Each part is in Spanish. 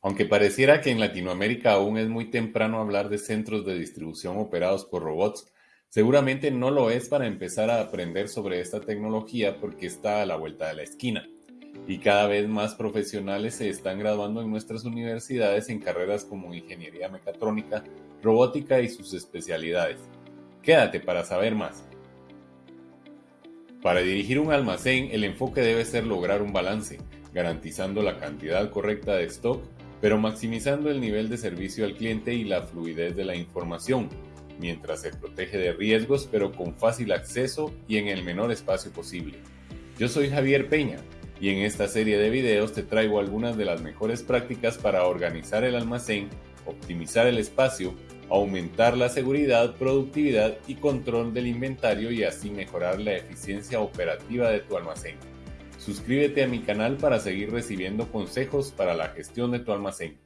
Aunque pareciera que en Latinoamérica aún es muy temprano hablar de centros de distribución operados por robots, seguramente no lo es para empezar a aprender sobre esta tecnología porque está a la vuelta de la esquina. Y cada vez más profesionales se están graduando en nuestras universidades en carreras como ingeniería mecatrónica, robótica y sus especialidades. Quédate para saber más. Para dirigir un almacén, el enfoque debe ser lograr un balance, garantizando la cantidad correcta de stock, pero maximizando el nivel de servicio al cliente y la fluidez de la información, mientras se protege de riesgos, pero con fácil acceso y en el menor espacio posible. Yo soy Javier Peña y en esta serie de videos te traigo algunas de las mejores prácticas para organizar el almacén, optimizar el espacio aumentar la seguridad, productividad y control del inventario y así mejorar la eficiencia operativa de tu almacén. Suscríbete a mi canal para seguir recibiendo consejos para la gestión de tu almacén.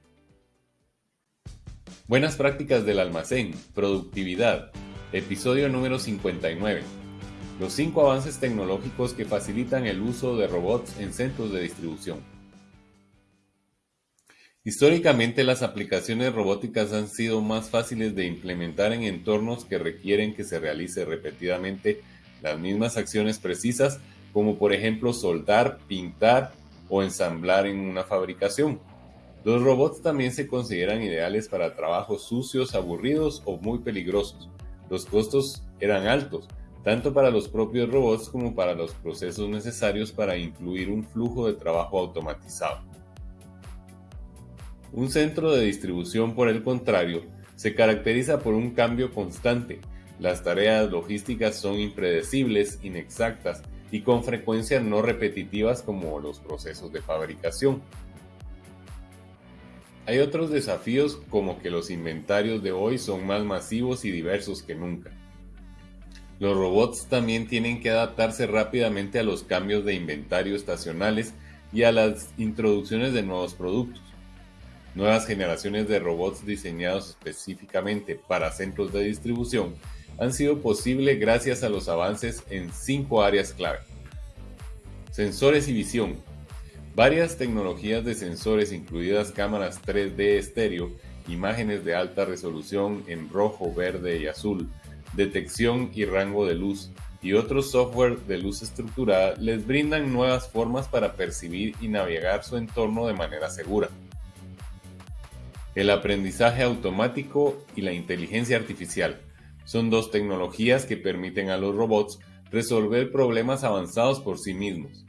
Buenas prácticas del almacén, productividad, episodio número 59. Los 5 avances tecnológicos que facilitan el uso de robots en centros de distribución. Históricamente las aplicaciones robóticas han sido más fáciles de implementar en entornos que requieren que se realice repetidamente las mismas acciones precisas como por ejemplo soldar, pintar o ensamblar en una fabricación. Los robots también se consideran ideales para trabajos sucios, aburridos o muy peligrosos. Los costos eran altos, tanto para los propios robots como para los procesos necesarios para incluir un flujo de trabajo automatizado. Un centro de distribución, por el contrario, se caracteriza por un cambio constante. Las tareas logísticas son impredecibles, inexactas y con frecuencia no repetitivas como los procesos de fabricación. Hay otros desafíos como que los inventarios de hoy son más masivos y diversos que nunca. Los robots también tienen que adaptarse rápidamente a los cambios de inventario estacionales y a las introducciones de nuevos productos. Nuevas generaciones de robots diseñados específicamente para centros de distribución han sido posible gracias a los avances en cinco áreas clave. Sensores y visión. Varias tecnologías de sensores, incluidas cámaras 3D estéreo, imágenes de alta resolución en rojo, verde y azul, detección y rango de luz, y otros software de luz estructurada les brindan nuevas formas para percibir y navegar su entorno de manera segura el aprendizaje automático y la inteligencia artificial. Son dos tecnologías que permiten a los robots resolver problemas avanzados por sí mismos.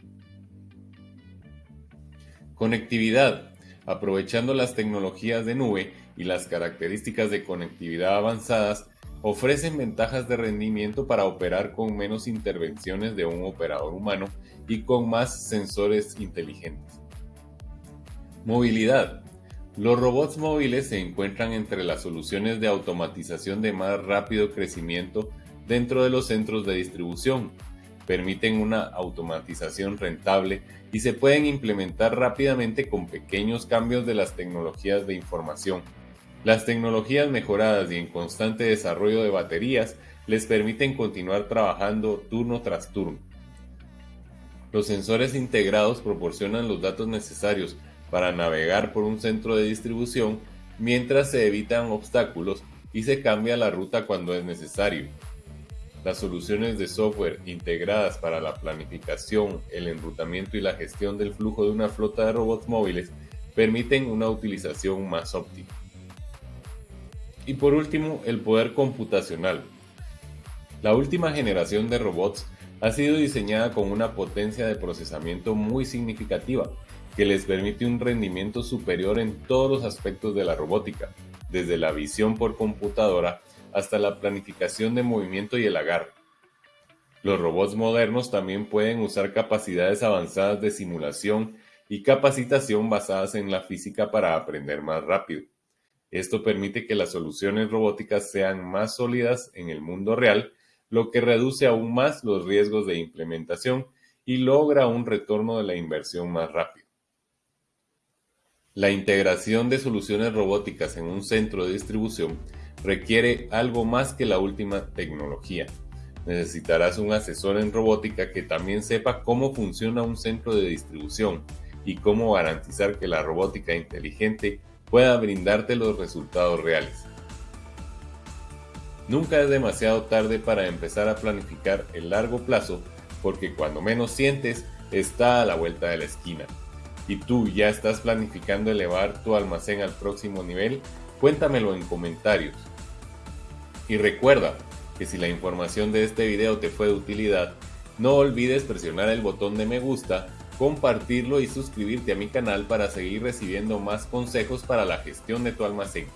Conectividad. Aprovechando las tecnologías de nube y las características de conectividad avanzadas, ofrecen ventajas de rendimiento para operar con menos intervenciones de un operador humano y con más sensores inteligentes. Movilidad. Los robots móviles se encuentran entre las soluciones de automatización de más rápido crecimiento dentro de los centros de distribución. Permiten una automatización rentable y se pueden implementar rápidamente con pequeños cambios de las tecnologías de información. Las tecnologías mejoradas y en constante desarrollo de baterías les permiten continuar trabajando turno tras turno. Los sensores integrados proporcionan los datos necesarios para navegar por un centro de distribución mientras se evitan obstáculos y se cambia la ruta cuando es necesario. Las soluciones de software integradas para la planificación, el enrutamiento y la gestión del flujo de una flota de robots móviles permiten una utilización más óptima. Y por último, el poder computacional. La última generación de robots ha sido diseñada con una potencia de procesamiento muy significativa, que les permite un rendimiento superior en todos los aspectos de la robótica, desde la visión por computadora hasta la planificación de movimiento y el agarre. Los robots modernos también pueden usar capacidades avanzadas de simulación y capacitación basadas en la física para aprender más rápido. Esto permite que las soluciones robóticas sean más sólidas en el mundo real, lo que reduce aún más los riesgos de implementación y logra un retorno de la inversión más rápido. La integración de soluciones robóticas en un centro de distribución requiere algo más que la última tecnología. Necesitarás un asesor en robótica que también sepa cómo funciona un centro de distribución, y cómo garantizar que la robótica inteligente pueda brindarte los resultados reales. Nunca es demasiado tarde para empezar a planificar el largo plazo porque cuando menos sientes está a la vuelta de la esquina. ¿Y tú ya estás planificando elevar tu almacén al próximo nivel? Cuéntamelo en comentarios. Y recuerda que si la información de este video te fue de utilidad, no olvides presionar el botón de me gusta, compartirlo y suscribirte a mi canal para seguir recibiendo más consejos para la gestión de tu almacén.